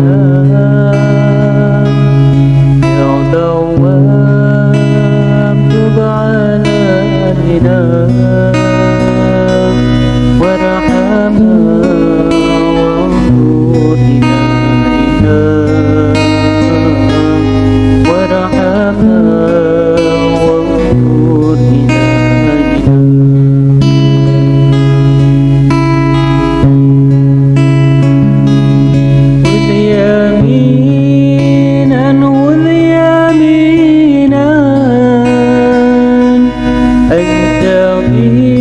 love. anh theo ý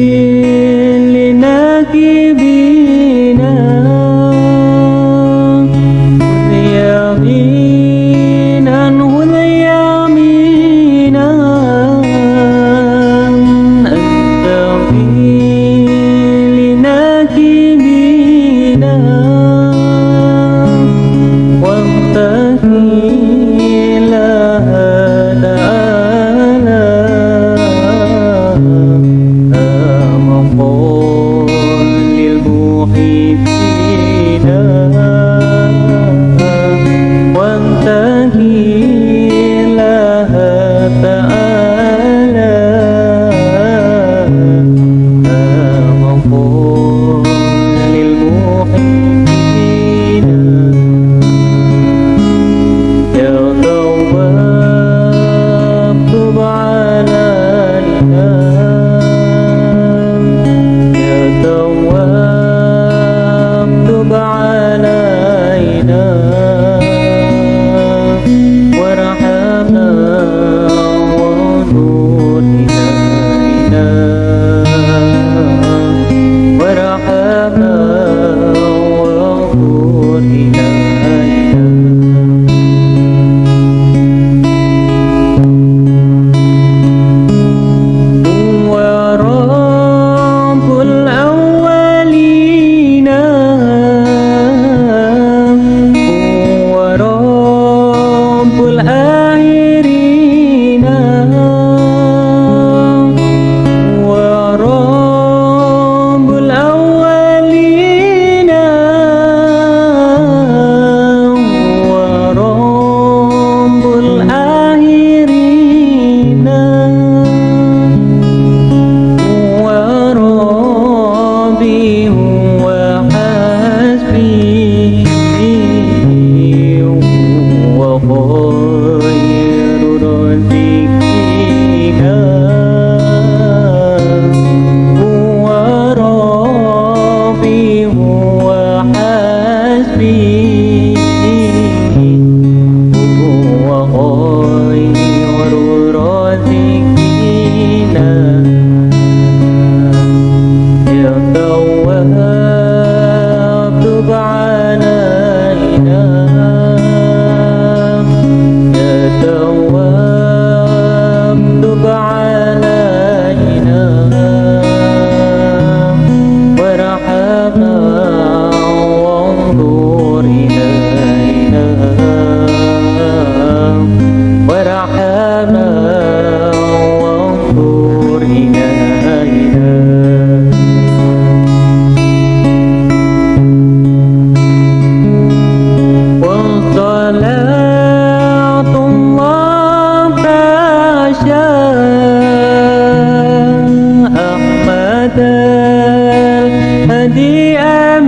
جميع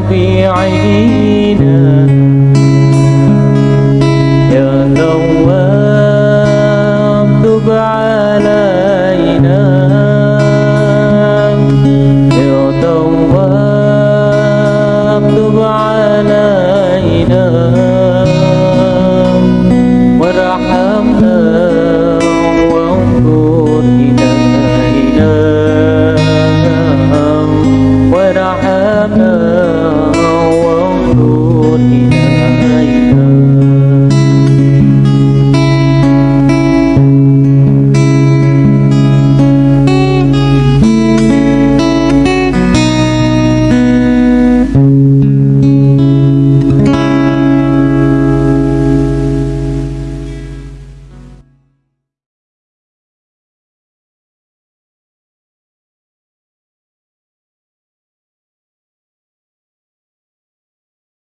ربيعنا